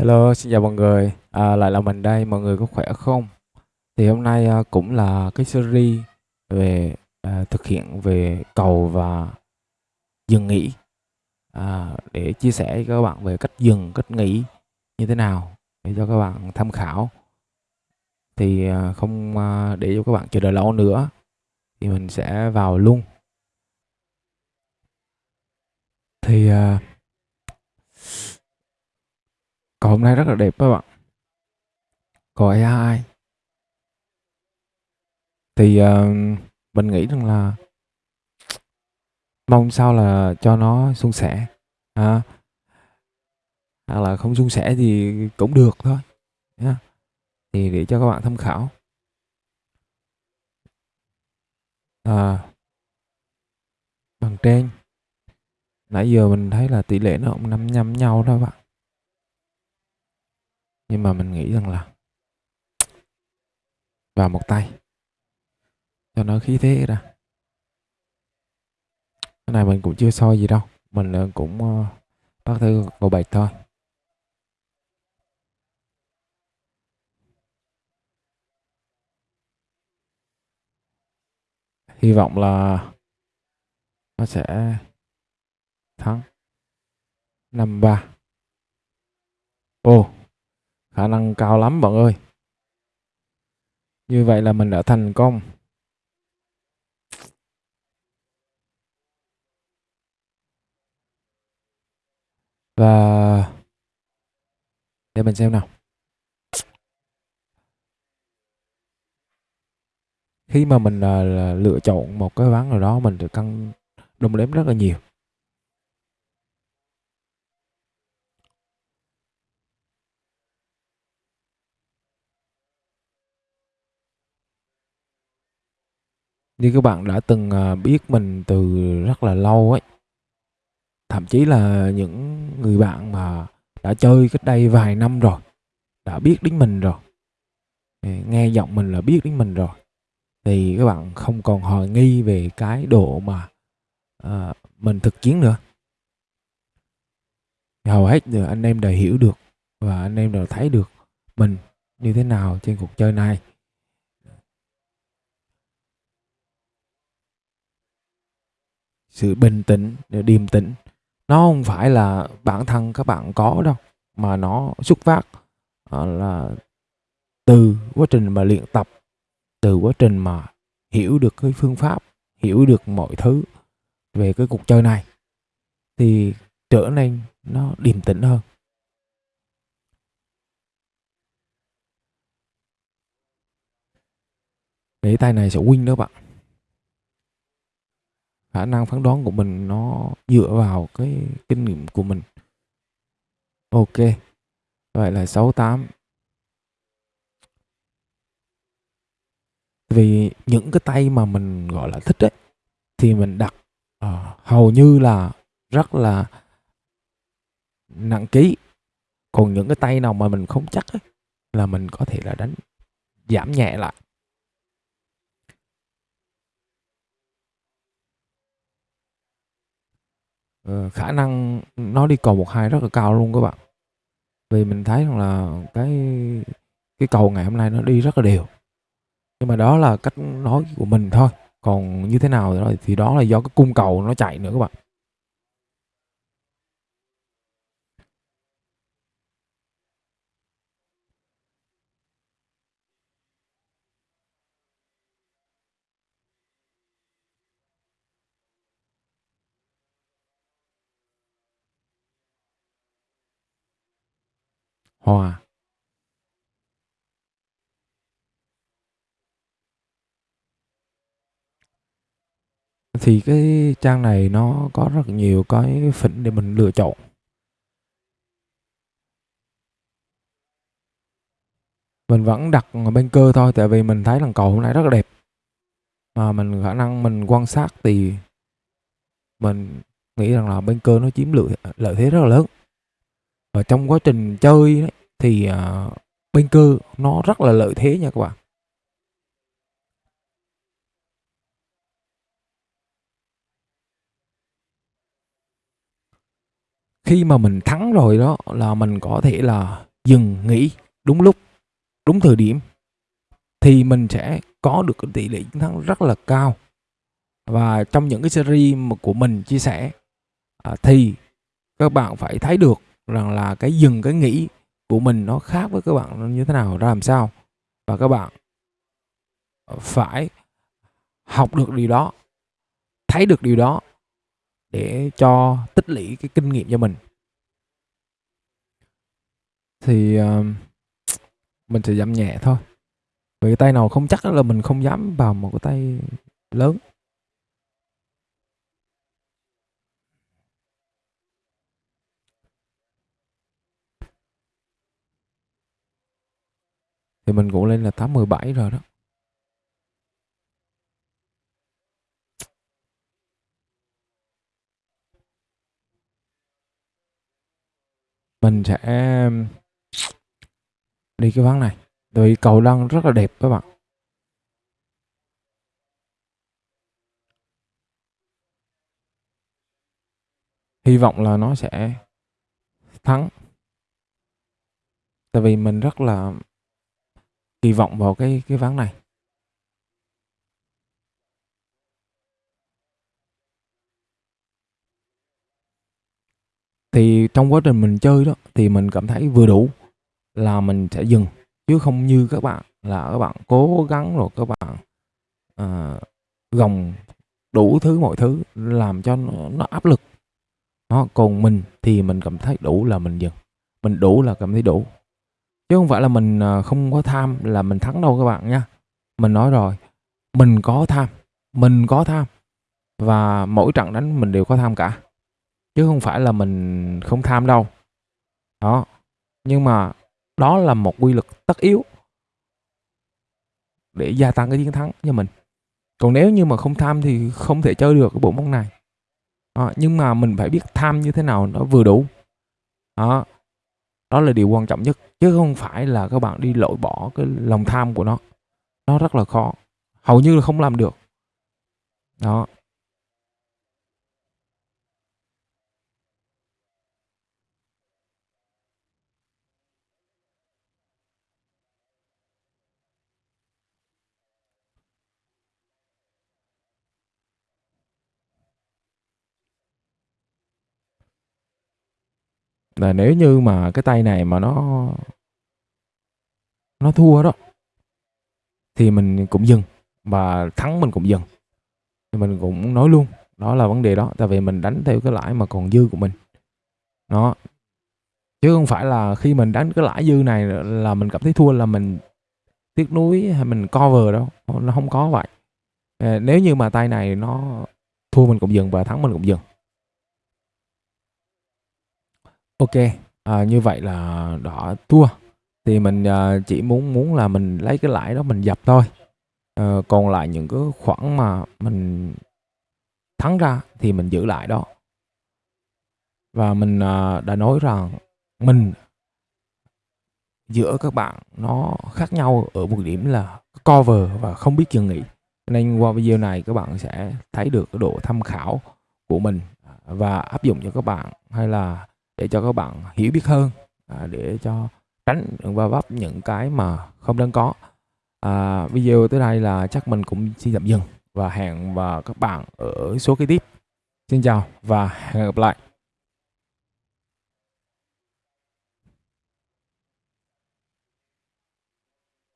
Hello, xin chào mọi người. À, lại là mình đây, mọi người có khỏe không? Thì hôm nay à, cũng là cái series về à, thực hiện về cầu và dừng nghỉ à, để chia sẻ với các bạn về cách dừng, cách nghỉ như thế nào để cho các bạn tham khảo. Thì à, không à, để cho các bạn chờ đợi lâu nữa thì mình sẽ vào luôn. Thì à, cầu hôm nay rất là đẹp các bạn. Cầu AI thì uh, mình nghĩ rằng là mong sao là cho nó suôn sẻ à, hoặc là không suôn sẻ thì cũng được thôi Yeah. thì để cho các bạn tham khảo. À, bằng trên. Nãy giờ mình thấy là tỷ lệ nó cũng nắm nhắm nhau đó bạn nhưng mà mình nghĩ rằng là vào một tay. Cho nó khí thế ra. Cái này mình cũng chưa soi gì đâu. Mình cũng ờ, bắt thư cầu bạch thôi. Hy vọng là nó sẽ thắng. Năm ba. Ô khả năng cao lắm bạn ơi. Như vậy là mình đã thành công. Và để mình xem nào. Khi mà mình uh, lựa chọn một cái ván nào đó mình được cân đồng đếm rất là nhiều. Như các bạn đã từng à, biết mình từ rất là lâu ấy. Thậm chí là những người bạn mà đã chơi cách đây vài năm rồi đã biết đến mình rồi à, nghe giọng mình là biết đến mình rồi thì các bạn không còn hoài nghi về cái độ mà à, mình thực chiến nữa. Hầu hết giờ anh em đều hiểu được và anh em đều thấy được mình như thế nào trên cuộc chơi này. Sự bình tĩnh điềm tĩnh. Nó không phải là bản thân các bạn có đâu, mà nó xuất phát à, là từ quá trình mà luyện tập, từ quá trình mà hiểu được cái phương pháp, hiểu được mọi thứ về cái cuộc chơi này, thì trở nên nó điềm tĩnh hơn. Để tay này sẽ win đó bạn khả năng phán đoán của mình nó dựa vào cái kinh nghiệm của mình. Ok vậy là 68 vì những cái tay mà mình gọi là thích ấy thì mình đặt uh, hầu như là rất là nặng ký. Còn những cái tay nào mà mình không chắc ấy, là mình có thể là đánh giảm nhẹ lại. Ờ, khả năng nó đi cầu một hai rất là cao luôn các bạn. Vì mình thấy rằng là cái cái cầu ngày hôm nay nó đi rất là đều. Nhưng mà đó là cách nói của mình thôi. Còn như thế nào thì đó là do cái cung cầu nó chạy nữa các bạn. Hòa thì cái trang này nó có rất nhiều cái phỉnh để mình lựa chọn. Mình vẫn đặt bên cơ thôi, tại vì mình thấy lần cầu hôm nay rất là đẹp. Mà mình khả năng mình quan sát thì mình nghĩ rằng là bên cơ nó chiếm lợi lợi thế rất là lớn và trong quá trình chơi ấy, thì uh, bên cơ nó rất là lợi thế nha các bạn. Khi mà mình thắng rồi đó là mình có thể là dừng nghỉ đúng lúc đúng thời điểm thì mình sẽ có được cái tỷ lệ chiến thắng rất là cao. Và trong những cái series mà của mình chia sẻ à, thì các bạn phải thấy được rằng là cái dừng cái nghĩ của mình nó khác với các bạn như thế nào ra làm sao. Và các bạn phải học được điều đó thấy được điều đó để cho tích lũy cái kinh nghiệm cho mình. Thì uh, mình sẽ giảm nhẹ thôi. Vì cái tay nào không chắc là mình không dám vào một cái tay lớn. Thì mình cũng lên là 817 rồi đó. Mình sẽ um, đi cái ván này. Vì cầu lăn rất là đẹp các bạn. Hy vọng là nó sẽ thắng. Tại vì mình rất là kỳ vọng vào cái cái ván này. Thì trong quá trình mình chơi đó thì mình cảm thấy vừa đủ là mình sẽ dừng chứ không như các bạn là các bạn cố gắng rồi các bạn à, gồng đủ thứ mọi thứ làm cho nó, nó áp lực. Đó còn mình thì mình cảm thấy đủ là mình dừng. Mình đủ là cảm thấy đủ chứ không phải là mình ờ, không có tham là mình thắng đâu các bạn nha mình nói rồi mình có tham mình có tham và mỗi trận đánh mình đều có tham cả. Chứ không phải là mình không tham đâu. Đó nhưng mà đó là một quy luật tất yếu để gia tăng cái chiến thắng cho mình. Còn nếu như mà không tham thì không thể chơi được cái bộ môn này. Đó, nhưng mà mình phải biết tham như thế nào nó vừa đủ. Đó đó là điều quan trọng nhất, chứ không phải là các bạn đi lội bỏ cái lòng tham của nó. Nó rất là khó. Hầu như là không làm được. Đó. Là nếu như mà cái tay này mà nó nó thua đó, thì mình cũng dừng và thắng mình cũng dừng. Thì mình cũng nói luôn, đó là vấn đề đó, tại vì mình đánh theo cái lãi mà còn dư của mình. Nó chứ không phải là khi mình đánh cái lãi dư này là mình cảm thấy thua, là mình tiếc nuối hay mình cover đâu. Nó không có vậy. Ờ, nếu như mà tay này nó thua mình cũng dừng và thắng mình cũng dừng. Ok, à, như vậy là đỏ thua thì mình à, chỉ muốn muốn là mình lấy cái lãi đó mình dập thôi. À, còn lại những cái khoản mà mình thắng ra thì mình giữ lại đó. Và mình à, đã nói rằng mình giữa các bạn nó khác nhau ở một điểm là cover và không biết dừng nghỉ. Nên qua video này các bạn sẽ thấy được cái độ tham khảo của mình à, và áp dụng cho các bạn hay là để cho các bạn hiểu biết hơn à, để cho tránh va vấp những cái mà không đáng có. À, video tới đây là chắc mình cũng xin tạm dừng và hẹn và các bạn ở số kế tiếp. Xin chào và hẹn gặp lại.